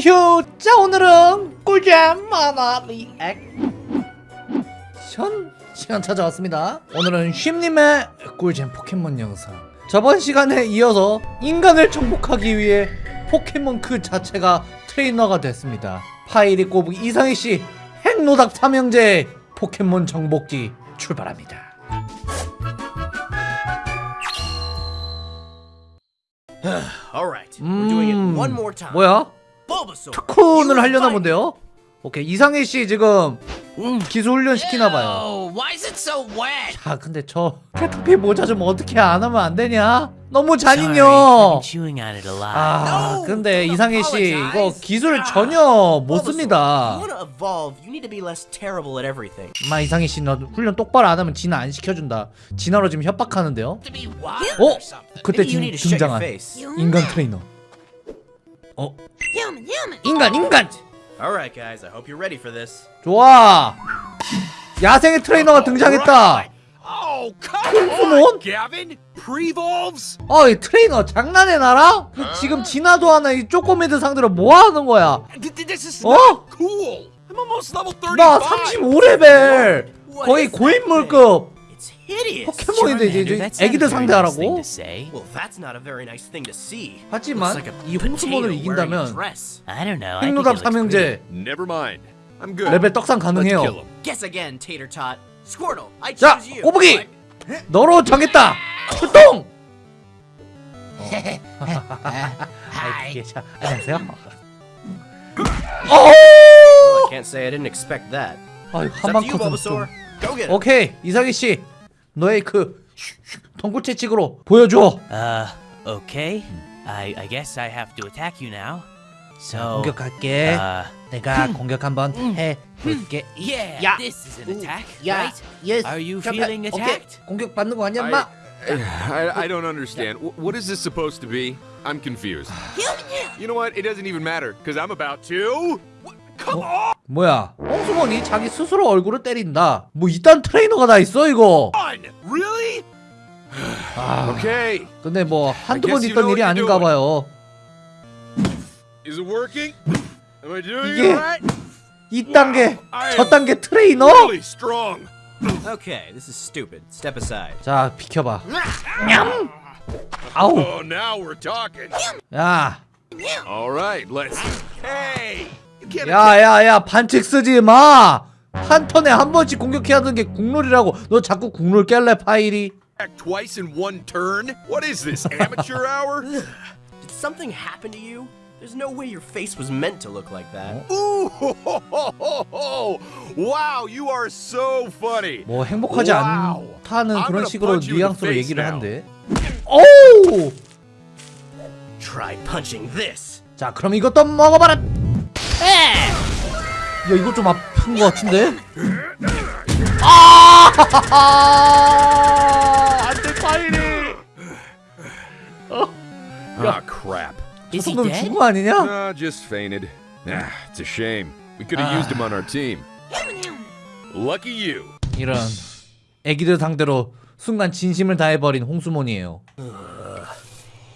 휴! 자 오늘은 꿀잼 만화 리액션 시간 찾아왔습니다 오늘은 쉼님의 꿀잼 포켓몬 영상 저번 시간에 이어서 인간을 정복하기 위해 포켓몬 그 자체가 트레이너가 됐습니다 파이리 꼬부기 이상희씨 핵노답 삼형제 포켓몬 정복기 출발합니다 Alright, we're doing 음 it one more time. 뭐야? 특훈을 하려나. 본데요? 오케이 이상희 씨 지금 기술 훈련 시키나 봐요. Oh? 자 근데 저 캐터피 모자 좀 어떻게 안 하면 안 되냐? 너무 잔인요. 아 근데 이상희 씨 이거. 기술 아, 전혀 못 씁니다. 마 이상희 씨너 훈련 똑바로 안 하면 진화 안 시켜준다. 진화로 지금 협박하는데요. 어? 그때 지금 등장한. 인간 트레이너. 어 Human, human. 인간 인간. Alright, guys, I hope you're ready for this. 좋아. 야생의 트레이너가 등장했다. Oh, come on. Gavin! Prevolves? 어 이 트레이너 장난해 나랑? 그 지금 진화도 하나 이 쪼꼬미들 상대로 뭐 하는 거야? Th- th- This is Oh? not cool! I'm almost level 35! 나 35레벨 What 거의 고인물급. 포켓몬인데 이제, 애기들 상대하라고? 하지만 이 포켓몬을 이긴다면 pretty. 삼형제. 레벨 떡상 가능해요 자. 꼬부기 너로 정했다 출동 안녕하세요 Well, I 어 can't say I didn't expect that. 아유 It's up to you, 한방 it. 오케이 이상희 씨 너의 그 덩굴 채찍으로 보여줘 Uh, okay. I I guess I have to attack you now. So. 공격할게 Uh, 내가 공격 한번 해볼게 yeah. 야. This is an attack, 야 right? 예스 Are you 잠깐, feeling 오케이. attacked? 공격 받는 거 아니야 I, 마 I, I don't understand. Wh- What is this supposed to be? I'm confused. You know what? It doesn't even matter, because I'm about to... What? Come 뭐야 홍수몬이 자기 스스로 얼굴을 때린다 뭐 이딴 트레이너가 다 있어 이거? 아 Okay. 근데 뭐 한두 번 있던 일이 아닌가. 봐요 Is it working? Am I doing 이게 it right? 이 단계 저 단계 트레이너. Okay, this is stupid. Step aside. 자 비켜봐 냠 아우 Oh, now we're talking. 야 All right, let's... Hey! 야야야 반칙 쓰지 마 한 턴에 한 번씩 공격해야 하는 게 국룰이라고 너 자꾸 국룰 깰래 파일이 twice in one turn? What is this, amateur hour? Did something happen to you? There's no way your face was meant to look like that. Ooh! ho, ho, ho. Wow, you are so funny. 뭐 행복하지 와우. 않다는 그런 식으로 뉘앙스로 얘기를. 한대 오우 Try punching this. 자 그럼 이것도 먹어봐라 야 이거 좀 아픈 것 같은데 아 안돼 파일이 Ah, crap. Is 저 he 정도면 dead? 죽은 거 아니냐 Nah, just fainted. Ah, it's a shame. We could have used him on our team. Lucky you. 이런 애기들 상대로 순간 진심을 다해버린 홍수몬이에요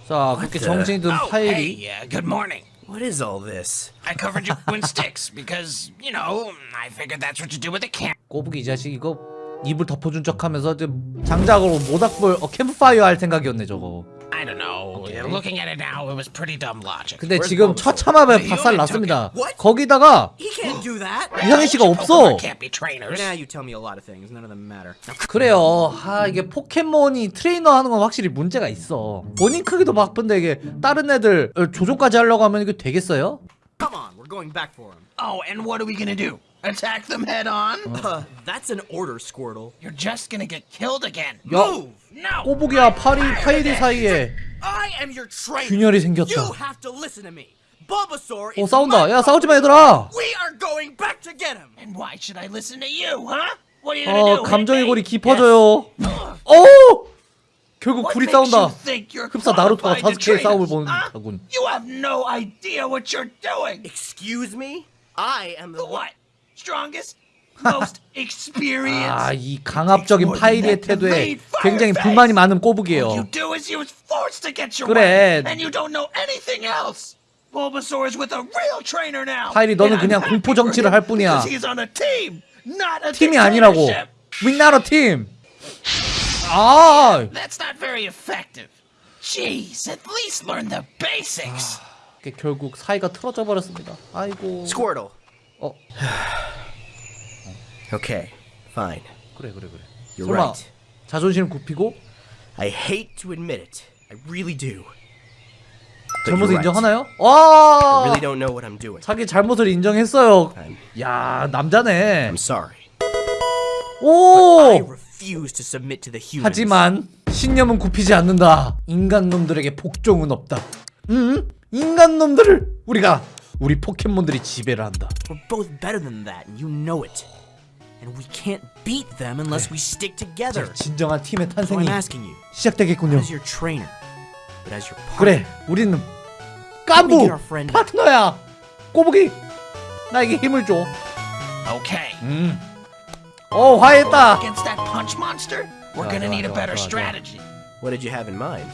자 그렇게 정신이 든 Oh, 파일이 hey, uh, good morning. What is all this? I covered you in sticks because, you know, I figured that's what you do with a camp. 꼬부기 이 자식 이거 입을 덮어준 척하면서 좀 장작으로 모닥불 어, 캠프파이어 할 생각이었네 저거. Looking at it now, it was pretty dumb logic. 근데 Where's 지금 Bulbasaur? 처참함에 You 박살 났습니다. What? 거기다가 He can't do that. 이상희 씨가 없어 Can't be trainers. Now you tell me a lot of things. None of them matter. 그래요 아 이게 포켓몬이 트레이너 하는 건 확실히 문제가 있어 본인 크기도 바쁜데 이게 다른 애들 어, 조종까지 하려고 하면 이게 되겠어요? Come on, we're going back for him. Oh, and what are we gonna do? Attack them head on? Uh, that's an order, Squirtle. You're just gonna get killed again. 야 No! 꼬부기와 파리 파이리 사이에 I am your trainer. 균열이 You 생겼다 have to listen to me. Bulbasaur 어 is 싸운다 야 싸우지 마. 얘들아 We are going back to get him. And why should I listen to you, huh? What are you gonna 어 do? 감정의? 골이 깊어져요 오 결국 둘이 싸운다 you think you're 흡사 나루토가 사스케의 싸움을 us, 보는 huh? 듯하군 You have no idea what you're doing. Excuse me? I am the what? Strongest. 아 이 강압적인 파이리의 태도에 굉장히 불만이 많은 your 그래. 파일이 너는 그냥 공포 정치를 할 뿐이야. 팀이 아니라고. dictatorship. We not a team. 아, That's not very effective. Jeez, at least learn the basics. 결국 사이가 틀어져 버렸습니다. 아이고. Squirtle. 어, Okay, fine. 그래 그래 그래. You're 설마 right. 자존심 굽히고 I hate to admit it. I really do. But 잘못을. 인정하나요? I 와, really don't know what I'm doing. 자기 잘못을 인정했어요. I'm, 야, 남자네. I'm sorry. I 오. refuse to submit to the humans. 하지만 신념은 굽히지 않는다. 인간 놈들에게 복종은 없다. 음? 인간 놈들을 우리가 우리 포켓몬들이 지배를 한다. We're both better than that, and you know it. And we can't beat them unless we stick together. 진정한 팀의 So 탄생이 I'm asking you, 시작되겠군요. as your trainer, but as your partner, 그래, 우리는 Let me 깐부. 파트너야. 꼬부기, 나에게 힘을 줘. Okay. 음. 어 화했다. Against that punch monster, we're 좋아, gonna 좋아, need a 좋아, better 좋아, 좋아. strategy. What did you have in mind?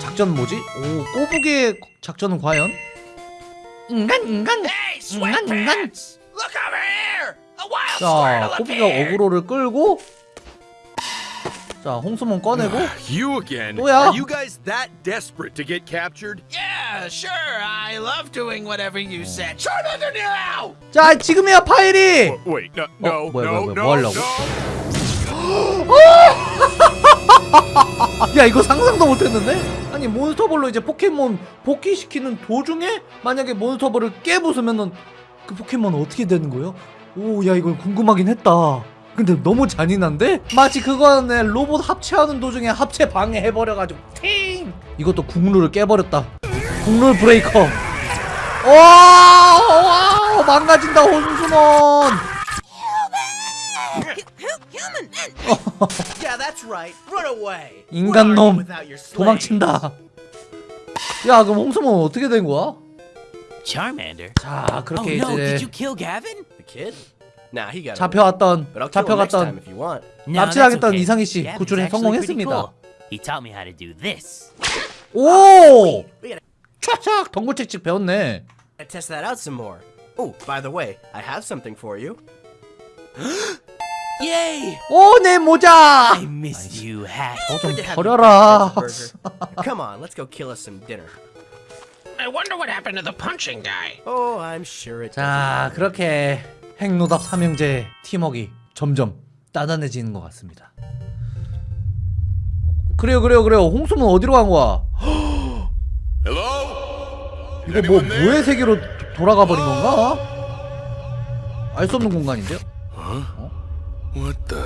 작전 뭐지? 오 꼬부기의 작전은 과연? 인간 인간 Hey, 인간 인간. sweatpants! Look over 자 appeared! 어그로를 끌고 자 홍수몬 꺼내고 You again? 또야? Are you guys that desperate to get captured? Yeah, sure. I love doing whatever you said. Now! 자 지금이야 파이리. Oh, wait, no, no, wait, no, wait, wait, no, 뭐 하려고? no. 야 이거 상상도 못했는데? 아니 몬스터볼로 이제 포켓몬 복귀시키는 도중에 만약에 몬스터볼을 깨부수면은 그 포켓몬은 어떻게 되는 거예요? 오 야 이거 궁금하긴 했다 근데 너무 잔인한데? 마치 그거네 로봇 합체하는 도중에 합체 방해해버려가지고 팅! 이것도 국룰을 깨버렸다 국룰 브레이커 와, 와 망가진다 혼수몬 Yeah, that's right. Run away. 인간 What are you 놈 without your slaves? 도망친다 야 그럼 홍수몬 어떻게 된 거야? 자 Oh 그렇게 no! Did 이제 잡혀왔던 잡혀갔던 납치당했던 okay. 이상희 씨 구출에 성공했습니다. cool. He taught me how to do this. 오 촥촥 덩굴칙칙 배웠네 test that out some more. Oh, by the way, I have something for you. Yay! 오 내 모자 I missed you, Hat. you 버려라. Come on, let's go kill us some dinner. I wonder what happened to the punching guy. Oh, I'm sure it. 자 그렇게 핵노답 삼형제 팀워크 점점 따단해지는 것 같습니다 그래요 그래요 그래요 홍수는 어디로 간 거야? 이거 뭐 뭐의 세계로 도- 돌아가 버린 건가? 알 수 없는 공간인데요? The?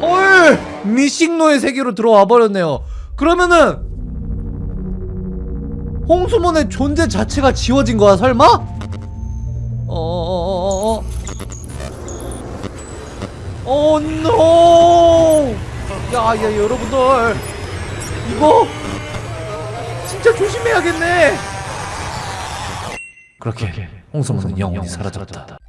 헐! 미싱노의 세계로 들어와 버렸네요. 그러면은 홍수몬의 존재 자체가 지워진 거야, 설마? 어, 노! 야, 야, 여러분들. 이거 진짜 조심해야겠네. 그렇게 홍수몬은 영원히 사라졌다.